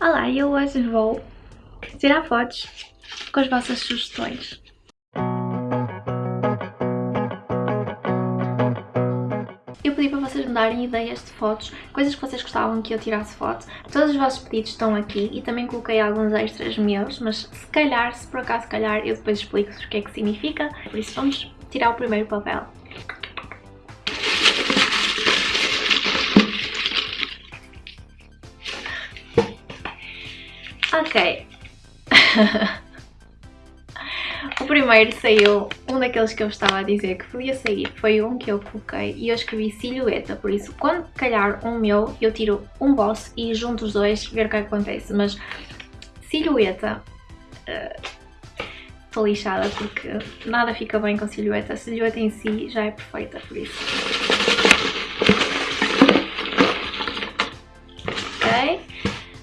Olá, eu hoje vou tirar fotos com as vossas sugestões. Eu pedi para vocês me darem ideias de fotos, coisas que vocês gostavam que eu tirasse foto. Todos os vossos pedidos estão aqui e também coloquei alguns extras meus, mas se calhar, se por acaso calhar, eu depois explico-vos o que é que significa. Por isso vamos tirar o primeiro papel. Ok. o primeiro saiu, um daqueles que eu estava a dizer que podia sair, foi um que eu coloquei e eu escrevi silhueta, por isso quando calhar um meu, eu tiro um boss e junto os dois ver o que acontece, mas silhueta... Uh, lixada porque nada fica bem com silhueta, a silhueta em si já é perfeita, por isso. Ok?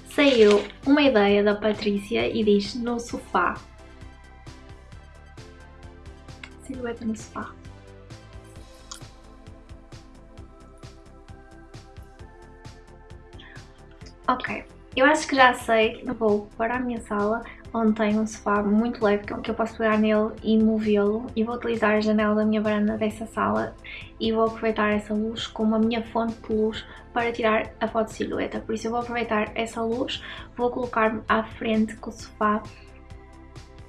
Saiu uma ideia da Patrícia e diz no sofá. Silhueta no sofá. Ok, eu acho que já sei, vou para a minha sala onde tem um sofá muito leve que eu posso pegar nele e movê-lo e vou utilizar a janela da minha varanda dessa sala e vou aproveitar essa luz como a minha fonte de luz para tirar a foto de silhueta. Por isso eu vou aproveitar essa luz, vou colocar-me à frente com o sofá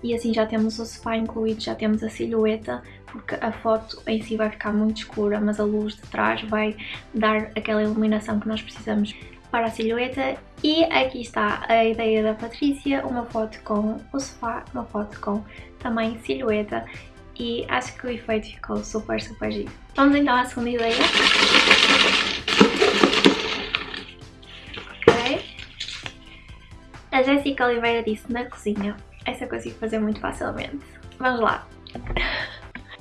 e assim já temos o sofá incluído, já temos a silhueta, porque a foto em si vai ficar muito escura, mas a luz de trás vai dar aquela iluminação que nós precisamos para a silhueta e aqui está a ideia da Patrícia, uma foto com o sofá, uma foto com também silhueta e acho que o efeito ficou super, super giro. Vamos então à segunda ideia. Ok. A Jéssica Oliveira disse na cozinha. Essa eu consigo fazer muito facilmente. Vamos lá.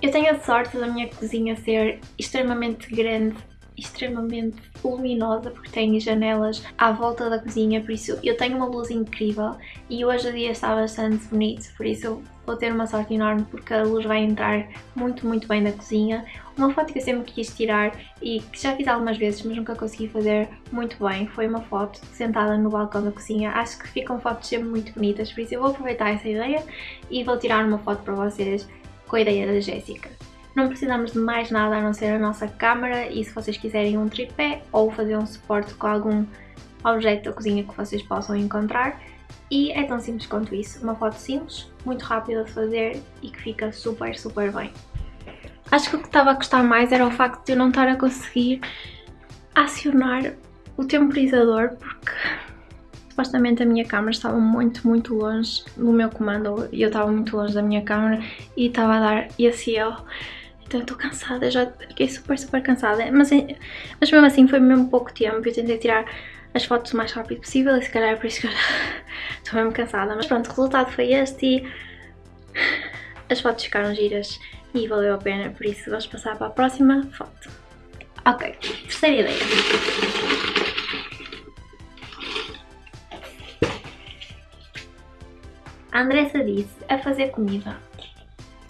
Eu tenho a sorte da minha cozinha ser extremamente grande extremamente luminosa porque tem janelas à volta da cozinha, por isso eu tenho uma luz incrível e hoje o dia está bastante bonito, por isso vou ter uma sorte enorme porque a luz vai entrar muito, muito bem na cozinha. Uma foto que eu sempre quis tirar e que já fiz algumas vezes, mas nunca consegui fazer muito bem, foi uma foto sentada no balcão da cozinha. Acho que ficam fotos sempre muito bonitas, por isso eu vou aproveitar essa ideia e vou tirar uma foto para vocês com a ideia da Jéssica. Não precisamos de mais nada a não ser a nossa câmera e se vocês quiserem um tripé ou fazer um suporte com algum objeto da cozinha que vocês possam encontrar. E é tão simples quanto isso, uma foto simples, muito rápida de fazer e que fica super, super bem. Acho que o que estava a gostar mais era o facto de eu não estar a conseguir acionar o temporizador porque supostamente a minha câmera estava muito, muito longe do meu comando e eu estava muito longe da minha câmera e estava a dar esse erro. Então eu estou cansada, já fiquei super, super cansada. Mas, mas mesmo assim foi mesmo pouco tempo. Eu tentei tirar as fotos o mais rápido possível e se calhar é por isso que eu estou mesmo cansada. Mas pronto, o resultado foi este e as fotos ficaram giras e valeu a pena. Por isso vamos passar para a próxima foto. Ok, terceira ideia. A Andressa disse a fazer comida.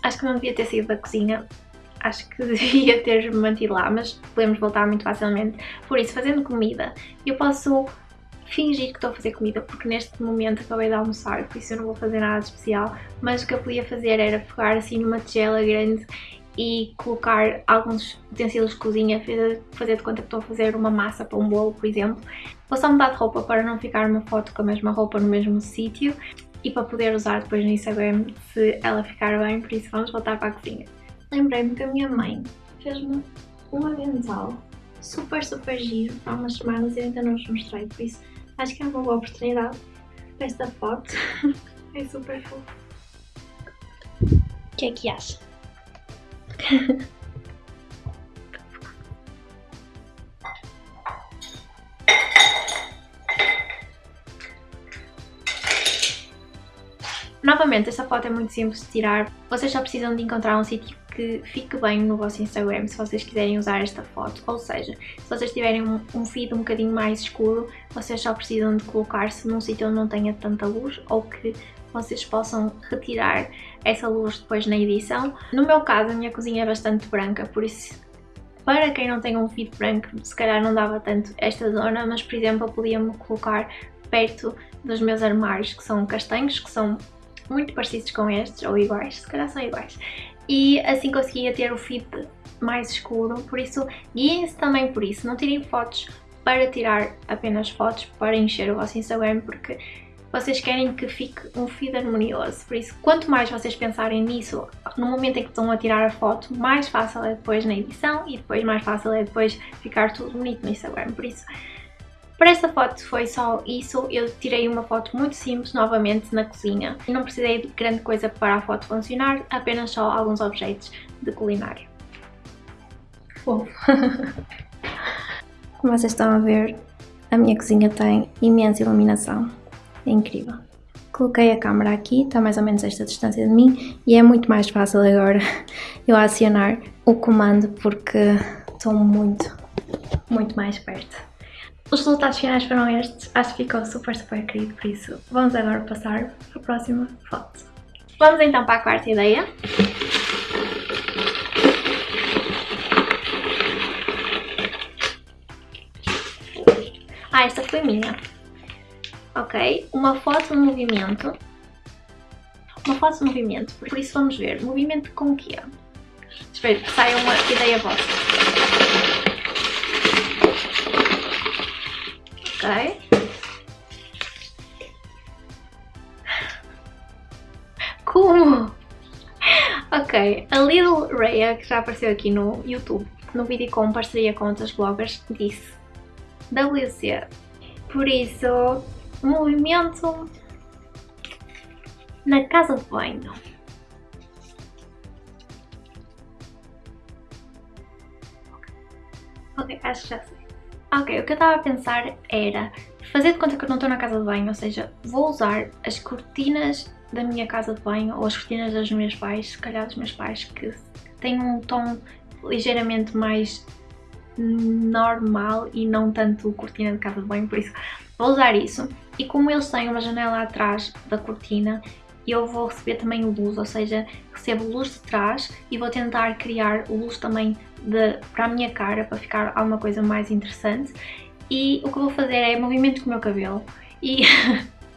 Acho que não devia ter saído da cozinha acho que devia ter mantido lá, mas podemos voltar muito facilmente. Por isso, fazendo comida, eu posso fingir que estou a fazer comida, porque neste momento acabei de almoçar, por isso eu não vou fazer nada especial, mas o que eu podia fazer era pegar assim numa tigela grande e colocar alguns utensílios de cozinha, fazer de conta que estou a fazer uma massa para um bolo, por exemplo. Vou só mudar de roupa para não ficar uma foto com a mesma roupa no mesmo sítio e para poder usar depois no Instagram se ela ficar bem, por isso vamos voltar para a cozinha lembrei-me que a minha mãe fez-me um avental super, super giro há umas semanas e ainda não vos mostrei, por isso acho que é uma boa oportunidade para esta foto. é super fofo. O que é que acha? Novamente, esta foto é muito simples de tirar. Vocês só precisam de encontrar um sítio que fique bem no vosso Instagram se vocês quiserem usar esta foto. Ou seja, se vocês tiverem um, feed um bocadinho mais escuro, vocês só precisam de colocar-se num sítio onde não tenha tanta luz ou que vocês possam retirar essa luz depois na edição. No meu caso, a minha cozinha é bastante branca, por isso para quem não tem um feed branco, se calhar não dava tanto esta zona, mas por exemplo eu podia-me colocar perto dos meus armários, que são castanhos, que são muito parecidos com estes, ou iguais, se calhar são iguais. E assim conseguia ter o feed mais escuro, por isso guiem-se também por isso, não tirem fotos para tirar apenas fotos para encher o vosso Instagram, porque vocês querem que fique um feed harmonioso, por isso quanto mais vocês pensarem nisso no momento em que estão a tirar a foto, mais fácil é depois na edição e depois mais fácil é depois ficar tudo bonito no Instagram, por isso para esta foto foi só isso, eu tirei uma foto muito simples novamente na cozinha. Não precisei de grande coisa para a foto funcionar, apenas só alguns objetos de culinária. Como vocês estão a ver, a minha cozinha tem imensa iluminação, é incrível. Coloquei a câmera aqui, está mais ou menos esta distância de mim e é muito mais fácil agora eu acionar o comando porque estou muito, muito mais perto. Os resultados finais foram estes, acho que ficou super, super querido, por isso vamos agora passar para a próxima foto. Vamos então para a quarta ideia. Ah, esta foi minha. Ok, uma foto de movimento. Uma foto de movimento, por isso vamos ver. Movimento com o quê? Espero que saia uma ideia vossa. Como? Ok, a Little Raya, que já apareceu aqui no YouTube, no vídeo com parceria com outras bloggers, disse WC. Por isso, movimento na casa de banho. Ok, acho que já sei. Ok, o que eu estava a pensar era fazer de conta que eu não estou na casa de banho, ou seja, vou usar as cortinas da minha casa de banho ou as cortinas dos meus pais, se calhar dos meus pais, que têm um tom ligeiramente mais normal e não tanto cortina de casa de banho, por isso vou usar isso. E como eles têm uma janela atrás da cortina, eu vou receber também luz, ou seja, recebo luz de trás e vou tentar criar luz também de, para a minha cara, para ficar alguma coisa mais interessante. E o que vou fazer é movimento com o meu cabelo. E,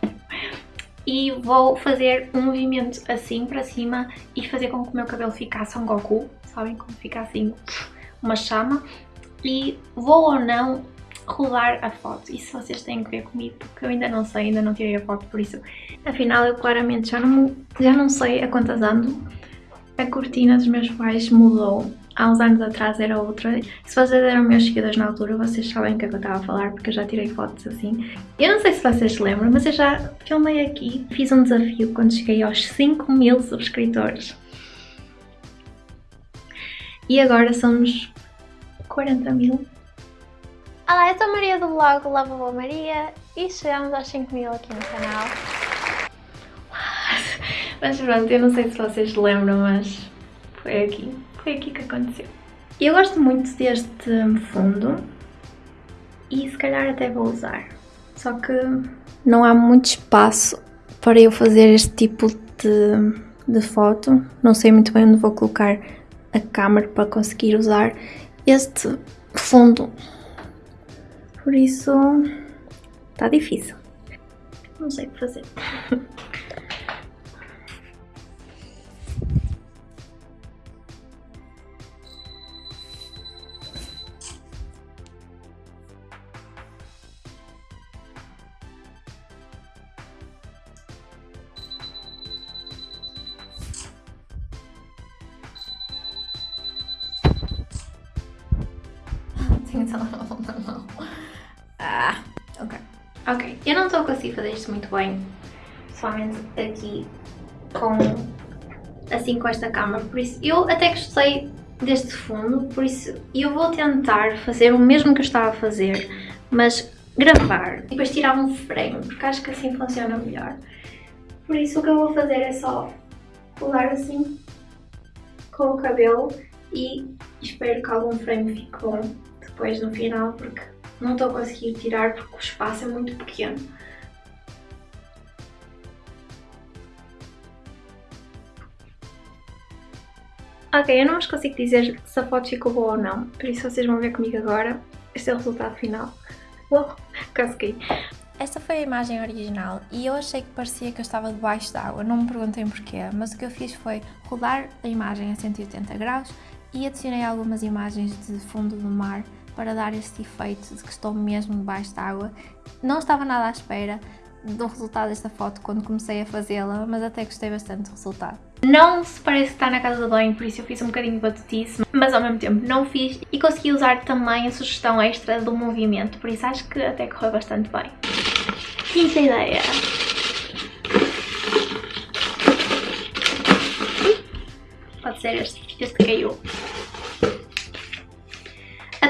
e vou fazer um movimento assim para cima e fazer com que o meu cabelo ficasse um Goku, sabem? Como fica assim uma chama. E vou ou não rodar a foto. Isso vocês têm que ver comigo, porque eu ainda não sei, ainda não tirei a foto, por isso. Afinal, eu claramente já não, já não sei a quantas ando. A cortina dos meus pais mudou há uns anos atrás era outra. Se vocês eram meus seguidores na altura, vocês sabem o que, é que eu estava a falar, porque eu já tirei fotos assim. Eu não sei se vocês se lembram, mas eu já filmei aqui, fiz um desafio quando cheguei aos 5 mil subscritores. E agora somos 40 mil. Olá, eu sou a Maria do blog Lavabo Maria e chegamos aos 5 mil aqui no canal. Mas pronto, eu não sei se vocês lembram, mas foi aqui. Foi aqui que aconteceu. Eu gosto muito deste fundo e se calhar até vou usar. Só que não há muito espaço para eu fazer este tipo de, de foto. Não sei muito bem onde vou colocar a câmera para conseguir usar este fundo. Por isso está difícil. Não sei o que fazer. Tenho telemóvel na mão. Ok. Ok, eu não estou a conseguir fazer isto muito bem. Somente aqui com... Assim com esta câmera. Por isso, eu até gostei deste fundo. Por isso, eu vou tentar fazer o mesmo que eu estava a fazer. Mas gravar. E depois tirar um frame. Porque acho que assim funciona melhor. Por isso, o que eu vou fazer é só pular assim com o cabelo e espero que algum frame fique bom depois no final porque não estou a conseguir tirar porque o espaço é muito pequeno. Ok, eu não vos consigo dizer se a foto ficou boa ou não, por isso vocês vão ver comigo agora. Este é o resultado final. Oh, consegui. Esta foi a imagem original e eu achei que parecia que eu estava debaixo d'água, não me perguntem porquê, mas o que eu fiz foi rodar a imagem a 180 graus e adicionei algumas imagens de fundo do mar para dar este efeito de que estou mesmo debaixo d'água. Não estava nada à espera do resultado desta foto quando comecei a fazê-la, mas até gostei bastante do resultado. Não se parece que está na casa do banho, por isso eu fiz um bocadinho de batutice, mas ao mesmo tempo não fiz e consegui usar também a sugestão extra do movimento, por isso acho que até correu bastante bem. Quinta ideia. Pode ser este, este caiu.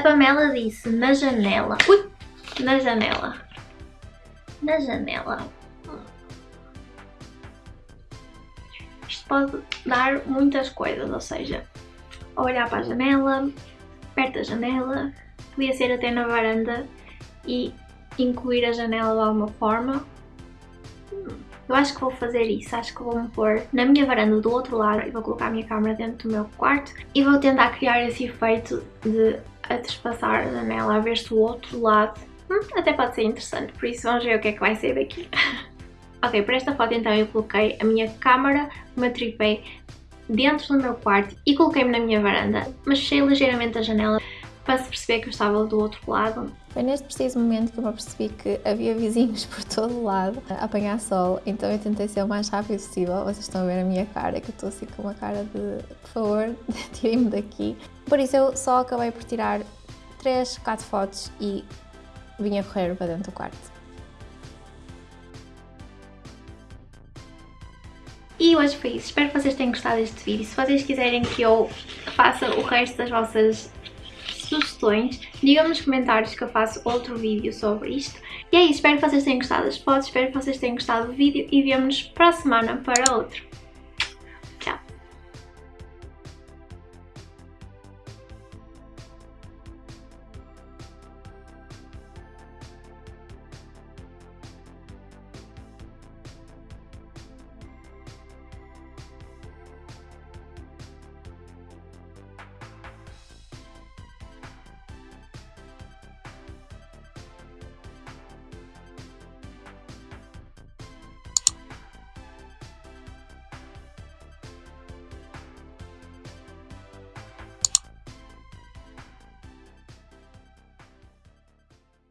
A Pamela disse na janela. Ui! Na janela. Na janela. Isto pode dar muitas coisas, ou seja, olhar para a janela, perto da janela, podia ser até na varanda e incluir a janela de alguma forma. Eu acho que vou fazer isso, acho que vou-me pôr na minha varanda do outro lado e vou colocar a minha câmera dentro do meu quarto e vou tentar criar esse efeito de a trespassar a janela a ver-se do outro lado. Hum, até pode ser interessante, por isso vamos ver o que é que vai ser daqui. ok, para esta foto então eu coloquei a minha câmera, o meu tripé dentro do meu quarto e coloquei-me na minha varanda, mas fechei ligeiramente a janela para se perceber que eu estava do outro lado. Foi neste preciso momento que eu me percebi que havia vizinhos por todo o lado a apanhar sol, então eu tentei ser o mais rápido possível. Vocês estão a ver a minha cara, que eu estou assim com uma cara de por favor, tirem-me daqui. Por isso eu só acabei por tirar 3, 4 fotos e vim a correr para dentro do quarto. E hoje foi isso. Espero que vocês tenham gostado deste vídeo. Se vocês quiserem que eu faça o resto das vossas sugestões, digam nos comentários que eu faço outro vídeo sobre isto. E é isso, espero que vocês tenham gostado das fotos, espero que vocês tenham gostado do vídeo e vemo-nos para a semana para outro.